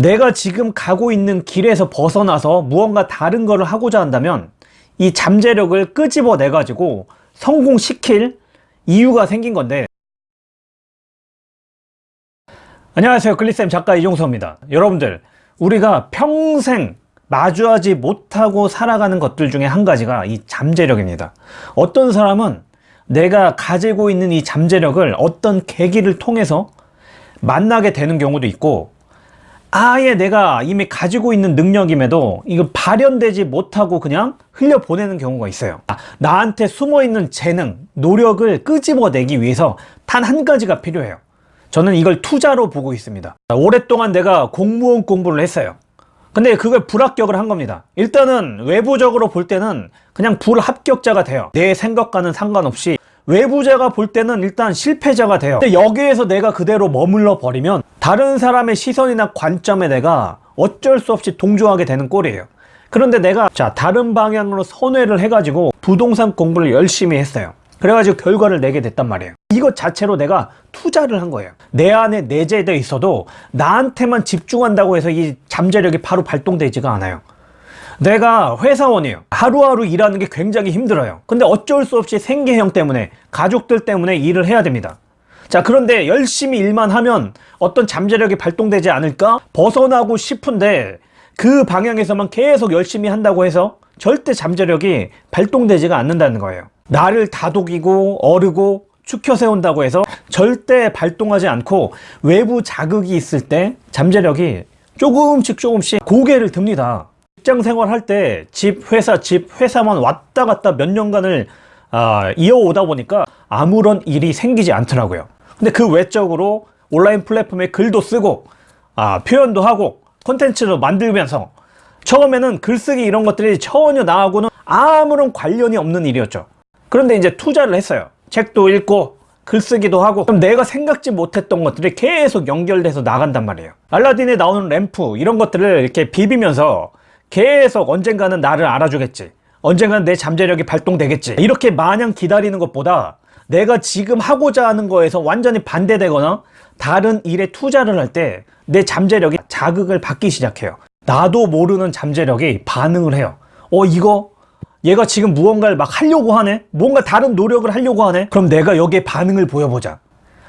내가 지금 가고 있는 길에서 벗어나서 무언가 다른 거를 하고자 한다면 이 잠재력을 끄집어내 가지고 성공시킬 이유가 생긴 건데. 안녕하세요. 글리쌤 작가 이종서입니다. 여러분들 우리가 평생 마주하지 못하고 살아가는 것들 중에 한 가지가 이 잠재력입니다. 어떤 사람은 내가 가지고 있는 이 잠재력을 어떤 계기를 통해서 만나게 되는 경우도 있고 아예 내가 이미 가지고 있는 능력임에도 이거 발현되지 못하고 그냥 흘려보내는 경우가 있어요. 아, 나한테 숨어있는 재능, 노력을 끄집어내기 위해서 단 한 가지가 필요해요. 저는 이걸 투자로 보고 있습니다. 오랫동안 내가 공무원 공부를 했어요. 근데 그걸 불합격을 한 겁니다. 일단은 외부적으로 볼 때는 그냥 불합격자가 돼요. 내 생각과는 상관없이 외부자가 볼 때는 일단 실패자가 돼요. 근데 여기에서 내가 그대로 머물러 버리면 다른 사람의 시선이나 관점에 내가 어쩔 수 없이 동조하게 되는 꼴이에요. 그런데 내가 자 다른 방향으로 선회를 해가지고 부동산 공부를 열심히 했어요. 그래가지고 결과를 내게 됐단 말이에요. 이것 자체로 내가 투자를 한 거예요. 내 안에 내재되어 있어도 나한테만 집중한다고 해서 이 잠재력이 바로 발동되지가 않아요 내가 회사원이에요. 하루하루 일하는 게 굉장히 힘들어요. 근데 어쩔 수 없이 생계형 때문에 가족들 때문에 일을 해야 됩니다. 자 그런데 열심히 일만 하면 어떤 잠재력이 발동되지 않을까? 벗어나고 싶은데 그 방향에서만 계속 열심히 한다고 해서 절대 잠재력이 발동되지가 않는다는 거예요. 나를 다독이고 어르고 축혀 세운다고 해서 절대 발동하지 않고 외부 자극이 있을 때 잠재력이 조금씩 조금씩 고개를 듭니다 직장 생활할 때 집 회사 집 회사만 왔다 갔다 몇 년간을 아, 이어오다 보니까 아무런 일이 생기지 않더라고요. 근데 그 외적으로 온라인 플랫폼에 글도 쓰고 아, 표현도 하고 콘텐츠도 만들면서 처음에는 글쓰기 이런 것들이 전혀 나하고는 아무런 관련이 없는 일이었죠. 그런데 이제 투자를 했어요. 책도 읽고 글쓰기도 하고. 그럼 내가 생각지 못했던 것들이 계속 연결돼서 나간단 말이에요. 알라딘에 나오는 램프 이런 것들을 이렇게 비비면서 계속 언젠가는 나를 알아주겠지. 언젠가는 내 잠재력이 발동되겠지. 이렇게 마냥 기다리는 것보다 내가 지금 하고자 하는 거에서 완전히 반대되거나 다른 일에 투자를 할 때 내 잠재력이 자극을 받기 시작해요. 나도 모르는 잠재력이 반응을 해요. 어 이거? 얘가 지금 무언가를 막 하려고 하네? 뭔가 다른 노력을 하려고 하네? 그럼 내가 여기에 반응을 보여보자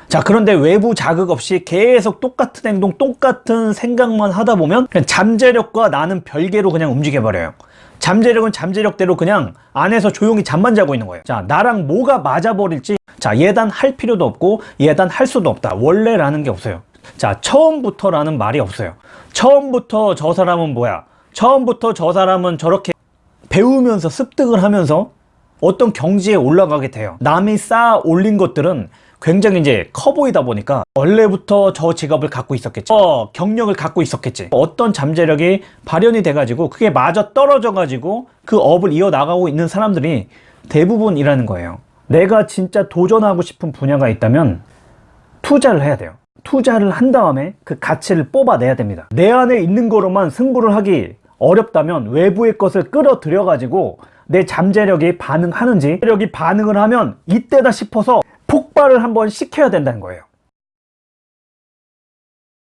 자 그런데 외부 자극 없이 계속 똑같은 행동 똑같은 생각만 하다 보면 잠재력과 나는 별개로 그냥 움직여 버려요. 잠재력은 잠재력대로 그냥 안에서 조용히 잠만 자고 있는 거예요. 자 나랑 뭐가 맞아버릴지 자 예단할 필요도 없고 예단할 수도 없다. 원래라는 게 없어요. 자 처음부터라는 말이 없어요. 처음부터 저 사람은 뭐야? 처음부터 저 사람은 저렇게 배우면서 습득을 하면서 어떤 경지에 올라가게 돼요. 남이 쌓아 올린 것들은 굉장히 이제 커 보이다 보니까 원래부터 저 직업을 갖고 있었겠지 어, 경력을 갖고 있었겠지. 어떤 잠재력이 발현이 돼 가지고 그게 마저 떨어져 가지고 그 업을 이어나가고 있는 사람들이 대부분이라는 거예요. 내가 진짜 도전하고 싶은 분야가 있다면 투자를 해야 돼요. 투자를 한 다음에 그 가치를 뽑아내야 됩니다. 내 안에 있는 거로만 승부를 하기 어렵다면 외부의 것을 끌어들여 가지고 내 잠재력이 반응하는지 잠재력이 반응을 하면 이때다 싶어서 폭발을 한번 시켜야 된다는 거예요